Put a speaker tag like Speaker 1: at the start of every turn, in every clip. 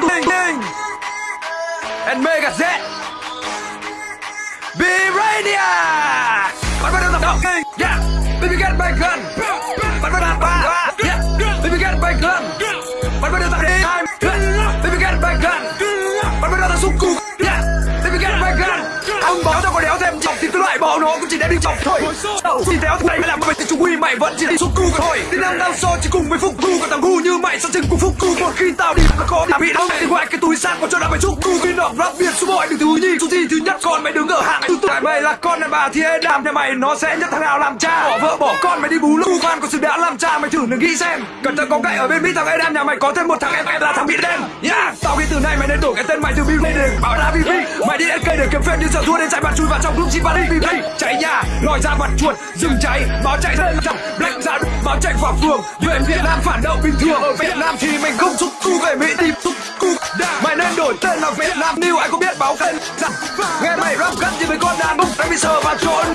Speaker 1: Bling and Mega Z Birania Bạn bắt đầu tập động Yeah. Baby get my gun Bạn bắt đầu ba Yeah. Baby get my gun Bạn bắt đầu tập đi Time Baby get my gun Bạn bắt đầu tập xúc cụ Yeah. Baby get my gun Ông bỏ cho con đéo thêm chọc thì bỏ nó cũng chỉ để đi chọc thôi. Đâu Chỉ đéo này mày làm mày thì chú quy mày vẫn chỉ đi xúc cụ thôi. Đi năm năm so chỉ cùng với phúc cu Còn thằng ngu như mày sao chừng cùng phúc cu Một khi tao đi là có bị đâu Thì ngoài cái túi xác còn cho đã mày xúc cu Viên đọc rap việt số mọi đường thứ nhi Số gì thứ nhất còn mày đứng ở hạng thứ tự Mày là con đàn bà thì ê đàm nhà mày Nó sẽ nhất thằng nào làm cha. Bỏ vợ bỏ con mày đi bú lũ Khoan có sự đã làm cha mày thử đừng nghĩ xem. Cần thơ có cậy ở bên Mỹ thằng ê đàm nhà mày có thêm một thằng em em là thằng bị đen. Yeah Tao nghĩ từ nay mày đổi cái tên mày từ Bill lên bảo là BB Mày đi ăn cây để kiếm phép nhưng giờ thua nên chạy bạn chui vào trong group chi đi BB Cháy nhà, lòi ra mặt chuột, dừng cháy. Báo chạy lên trong black ra báo chạy vào phường. Về Việt Nam phản động bình thường. Ở Việt Nam thì mình không xúc cu về Mỹ, tìm xúc cu mày nên đổi tên là Việt Nam New. Ai có biết báo tên. Rằng nghe mày rap gắt như mấy con đàn ông đang bị sờ vào trốn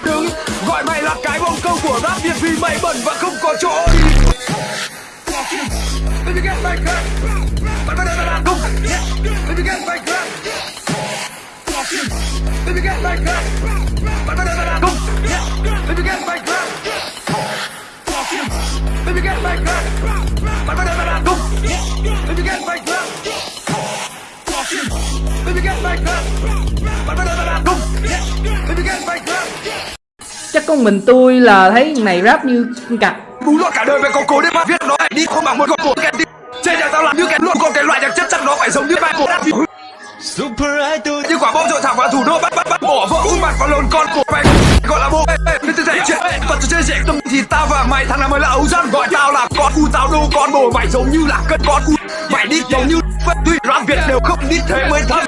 Speaker 1: Get get get get
Speaker 2: Chắc con mình tôi là thấy thằng này rap như con cặc
Speaker 1: Bú lọt cả đời về có cố để mà viết nó lại đi không bằng một con cổ kèn tim Trên nhà tao làm như kèn luôn. Còn cái loại nhạc chất chắc nó phải giống như bài bộ
Speaker 3: Super Idol.
Speaker 1: Như quả bom rội thẳng vào thủ đô bắt Út mặt vào lồn con của mày gọi là bố nên tôi thể chuyện còn tôi chơi dễ tâm thì tao và mày, thằng nào mới là ấu dân? Gọi tao là con cu, tao đâu con bồ. Mày giống như là cân con cu. Mày đi, giống như tuy rap việt đều không đi thế mới thâm